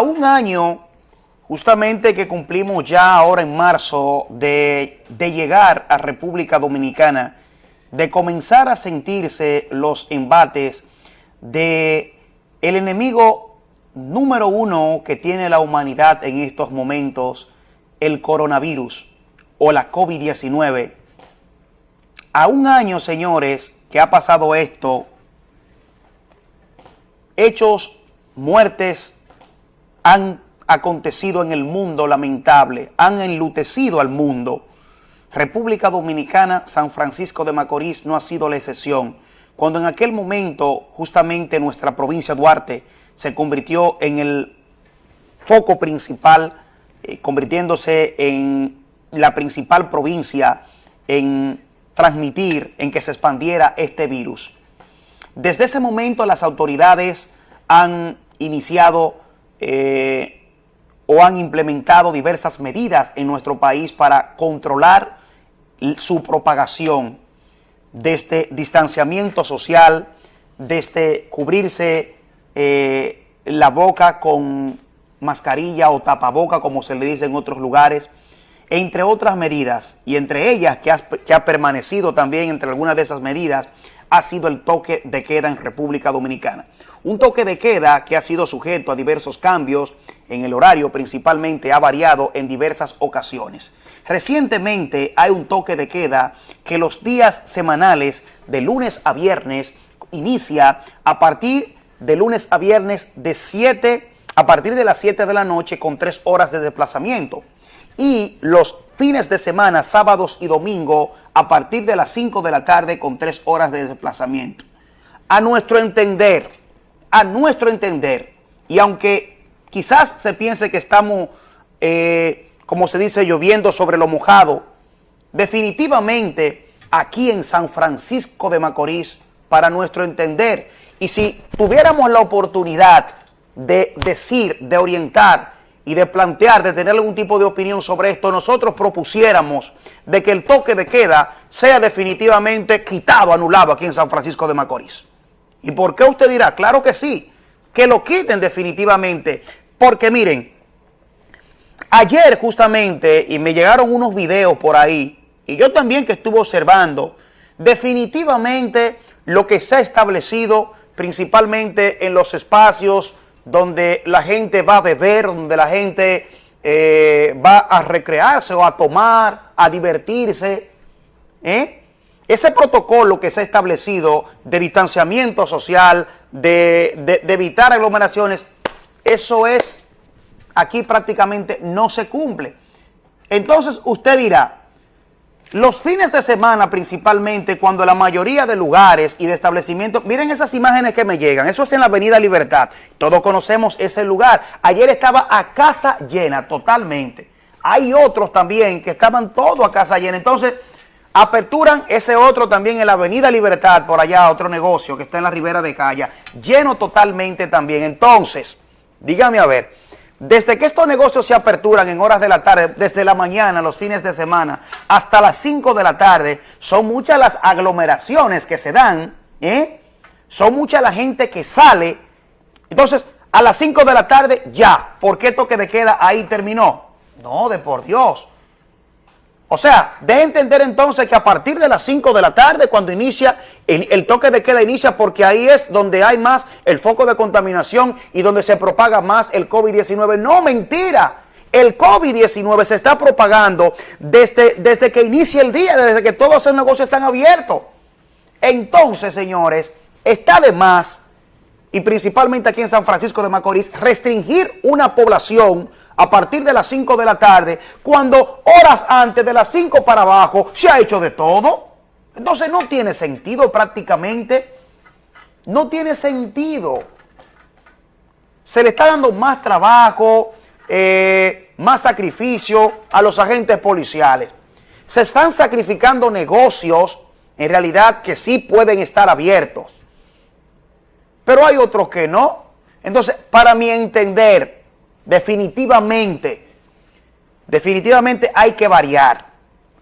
a un año, justamente que cumplimos ya ahora en marzo, de, llegar a República Dominicana, de comenzar a sentirse los embates de el enemigo número uno que tiene la humanidad en estos momentos, el coronavirus o la COVID-19. A un año, señores, que ha pasado esto, hechos, muertes han acontecido en el mundo lamentable, han enlutecido al mundo. República Dominicana, San Francisco de Macorís no ha sido la excepción. Cuando en aquel momento justamente nuestra provincia Duarte se convirtió en el foco principal, eh, convirtiéndose en la principal provincia en transmitir, en que se expandiera este virus. Desde ese momento las autoridades han iniciado eh, o han implementado diversas medidas en nuestro país para controlar su propagación desde distanciamiento social, desde cubrirse eh, la boca con mascarilla o tapaboca, como se le dice en otros lugares, entre otras medidas, y entre ellas que ha, que ha permanecido también entre algunas de esas medidas, ha sido el toque de queda en República Dominicana. Un toque de queda que ha sido sujeto a diversos cambios en el horario, principalmente ha variado en diversas ocasiones. Recientemente hay un toque de queda que los días semanales de lunes a viernes inicia a partir de lunes a viernes de 7, a partir de las 7 de la noche con 3 horas de desplazamiento. Y los fines de semana, sábados y domingo, a partir de las 5 de la tarde con 3 horas de desplazamiento. A nuestro entender, a nuestro entender, y aunque quizás se piense que estamos, eh, como se dice, lloviendo sobre lo mojado, definitivamente aquí en San Francisco de Macorís, para nuestro entender, y si tuviéramos la oportunidad de decir, de orientar y de plantear, de tener algún tipo de opinión sobre esto, nosotros propusiéramos de que el toque de queda sea definitivamente quitado, anulado aquí en San Francisco de Macorís. ¿Y por qué usted dirá? Claro que sí, que lo quiten definitivamente, porque miren, ayer justamente, y me llegaron unos videos por ahí, y yo también que estuve observando, definitivamente lo que se ha establecido principalmente en los espacios donde la gente va a beber, donde la gente eh, va a recrearse o a tomar, a divertirse. ¿eh? Ese protocolo que se ha establecido de distanciamiento social, de, de evitar aglomeraciones, eso es, aquí prácticamente no se cumple. Entonces usted dirá, los fines de semana principalmente, cuando la mayoría de lugares y de establecimientos, miren esas imágenes que me llegan, eso es en la Avenida Libertad, todos conocemos ese lugar. Ayer estaba a casa llena totalmente. Hay otros también que estaban todos a casa llena. Entonces, aperturan ese otro también en la Avenida Libertad, por allá, otro negocio que está en la Ribera de Calla, lleno totalmente también. Entonces, dígame a ver, desde que estos negocios se aperturan en horas de la tarde, desde la mañana, los fines de semana, hasta las 5 de la tarde, son muchas las aglomeraciones que se dan, ¿eh? son mucha la gente que sale. Entonces, a las 5 de la tarde, ya, ¿por qué toque de queda ahí terminó? No, de por Dios. O sea, de entender entonces que a partir de las 5 de la tarde, cuando inicia, el, toque de queda inicia porque ahí es donde hay más el foco de contaminación y donde se propaga más el COVID-19. No, mentira. El COVID-19 se está propagando desde, desde que inicia el día, desde que todos esos negocios están abiertos. Entonces, señores, está de más, y principalmente aquí en San Francisco de Macorís, restringir una población a partir de las 5 de la tarde, cuando horas antes de las 5 para abajo se ha hecho de todo. Entonces no tiene sentido prácticamente, no tiene sentido. Se le está dando más trabajo, eh, más sacrificio a los agentes policiales. Se están sacrificando negocios, en realidad, que sí pueden estar abiertos. Pero hay otros que no. Entonces, para mi entender, definitivamente, definitivamente hay que variar.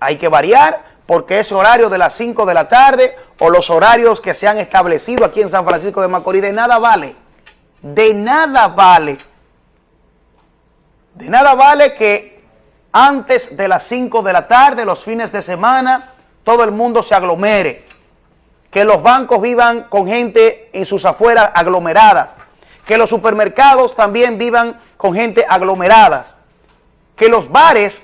Hay que variar porque ese horario de las 5 de la tarde o los horarios que se han establecido aquí en San Francisco de Macorís de nada vale. De nada vale De nada vale que antes de las 5 de la tarde, los fines de semana, todo el mundo se aglomere. Que los bancos vivan con gente en sus afueras aglomeradas. Que los supermercados también vivan con gente aglomeradas. Que los bares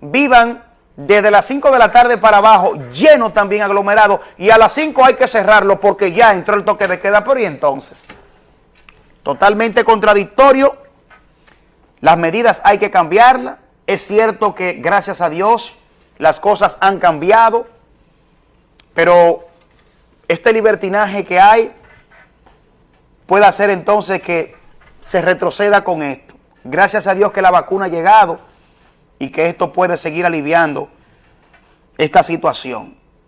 vivan desde las 5 de la tarde para abajo, lleno también aglomerado, y a las 5 hay que cerrarlo porque ya entró el toque de queda, pero y entonces, totalmente contradictorio, las medidas hay que cambiarlas, es cierto que gracias a Dios las cosas han cambiado, pero este libertinaje que hay puede hacer entonces que se retroceda con esto. Gracias a Dios que la vacuna ha llegado, y que esto puede seguir aliviando esta situación.